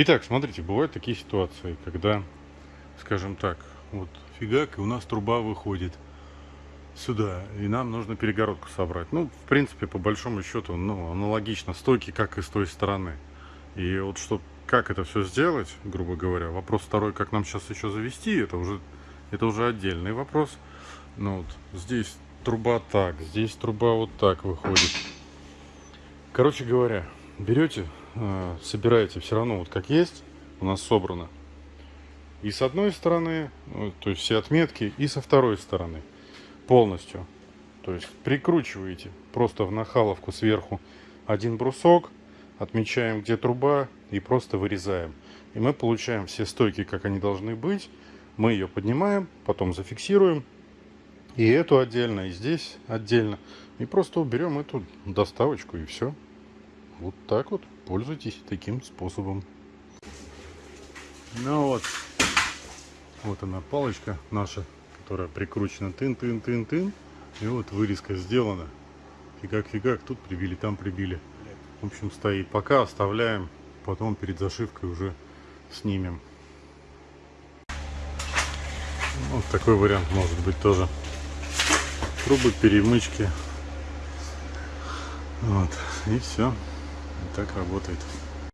Итак, смотрите, бывают такие ситуации, когда, скажем так, вот фигак, и у нас труба выходит сюда, и нам нужно перегородку собрать. Ну, в принципе, по большому счету, ну, аналогично стойки, как и с той стороны. И вот что, как это все сделать, грубо говоря, вопрос второй, как нам сейчас еще завести, это уже, это уже отдельный вопрос. Ну, вот здесь труба так, здесь труба вот так выходит. Короче говоря, берете, э, собираете все равно вот как есть, у нас собрано. И с одной стороны, ну, то есть все отметки, и со второй стороны полностью. То есть прикручиваете просто в нахаловку сверху один брусок, отмечаем где труба и просто вырезаем. И мы получаем все стойки, как они должны быть. Мы ее поднимаем, потом зафиксируем. И эту отдельно, и здесь отдельно. И просто уберем эту доставочку и все. Вот так вот. Пользуйтесь таким способом. Ну вот. Вот она палочка наша которая прикручена тын-тын-тын-тын. И вот вырезка сделана. Фигак-фигак, тут прибили, там прибили. В общем, стоит. Пока оставляем, потом перед зашивкой уже снимем. Вот такой вариант может быть тоже. Трубы, перемычки. Вот. И все. Так работает.